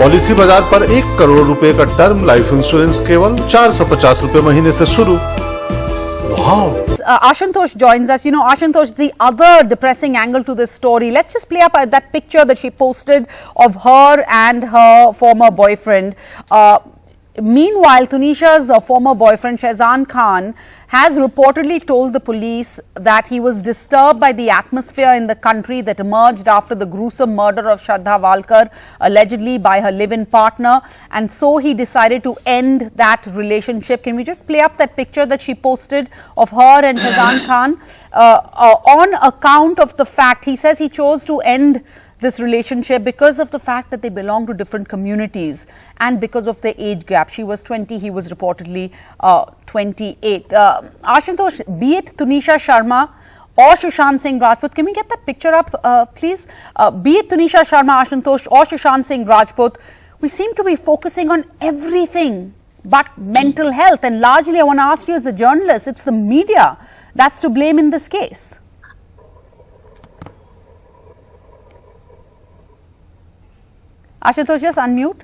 Policy बाज़ार पर एक करोड़ रुपए का टर्म लाइफ इंश्योरेंस केवल चार सौ पचास रूपए महीने से शुरू uh, Ashantosh joins us. You know, Ashantosh, the other depressing angle to this story. Let's just play up uh, that picture that she posted of her and her former boyfriend. Uh, meanwhile, Tunisha's uh, former boyfriend Shahzan Khan has reportedly told the police that he was disturbed by the atmosphere in the country that emerged after the gruesome murder of Shraddha Walkar, allegedly by her live-in partner. And so he decided to end that relationship. Can we just play up that picture that she posted of her and Shahzan Khan uh, uh, on account of the fact he says he chose to end this relationship because of the fact that they belong to different communities and because of the age gap. She was 20, he was reportedly uh, 28. Uh, Ashutosh, be it Tunisha Sharma or Sushant Singh Rajput, can we get that picture up, uh, please? Uh, be it Tunisha Sharma, Ashutosh or Sushant Singh Rajput, we seem to be focusing on everything but mental health. And largely, I want to ask you as a journalist, it's the media that's to blame in this case. Ashutosh, just unmute.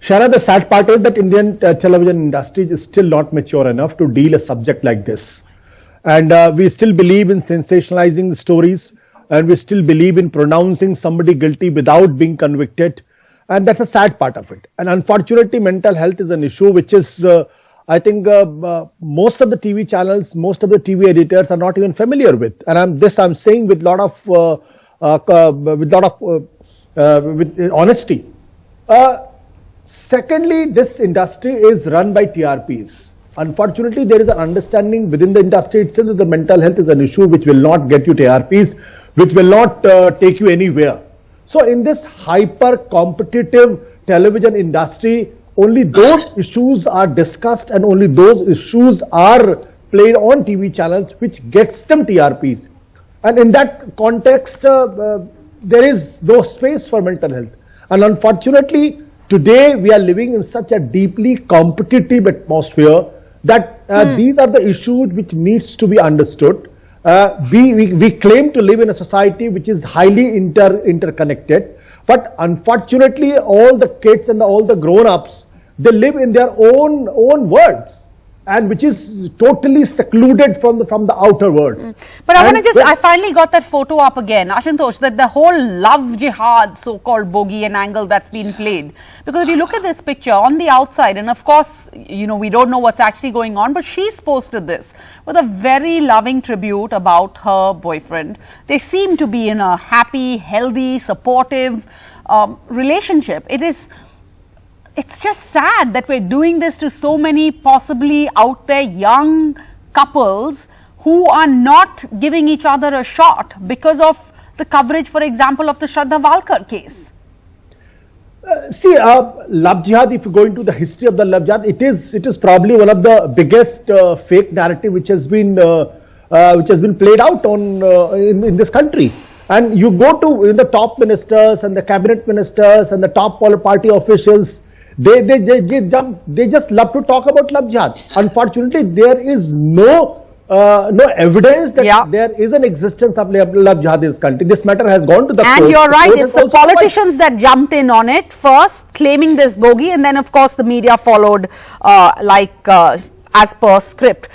Shara, the sad part is that Indian uh, television industry is still not mature enough to deal a subject like this. And uh, we still believe in sensationalizing stories and we still believe in pronouncing somebody guilty without being convicted. And that's a sad part of it. And unfortunately, mental health is an issue which is, uh, I think, uh, uh, most of the TV channels, most of the TV editors are not even familiar with. And I'm, this I'm saying with a lot of, uh, with lot of, with honesty. Secondly, this industry is run by TRPs. Unfortunately, there is an understanding within the industry itself that the mental health is an issue which will not get you TRPs, which will not uh, take you anywhere. So in this hyper competitive television industry, only those issues are discussed and only those issues are played on TV channels which gets them TRPs. And in that context, uh, uh, there is no space for mental health. And unfortunately, Today, we are living in such a deeply competitive atmosphere that uh, mm. these are the issues which needs to be understood. Uh, we, we, we, claim to live in a society which is highly inter, interconnected, but unfortunately, all the kids and all the grown-ups, they live in their own, own worlds and which is totally secluded from the from the outer world. Mm. But I want to just, I finally got that photo up again, Ashutosh, that the whole love jihad so-called bogey and angle that's been played. Because if you look at this picture on the outside, and of course, you know, we don't know what's actually going on, but she's posted this with a very loving tribute about her boyfriend. They seem to be in a happy, healthy, supportive um, relationship. It is it's just sad that we're doing this to so many possibly out there young couples who are not giving each other a shot because of the coverage, for example, of the Shraddha Walkar case. Uh, see, uh, love jihad. If you go into the history of the love jihad, it is it is probably one of the biggest uh, fake narrative which has been uh, uh, which has been played out on uh, in, in this country. And you go to the top ministers and the cabinet ministers and the top party officials they, they, they, they, jump, they just love to talk about love jihad. Unfortunately, there is no uh, no evidence that yeah. there is an existence of love jihad in this country. This matter has gone to the and court. And you're right, the it's the politicians that jumped in on it first, claiming this bogey, and then of course the media followed uh, like uh, as per script.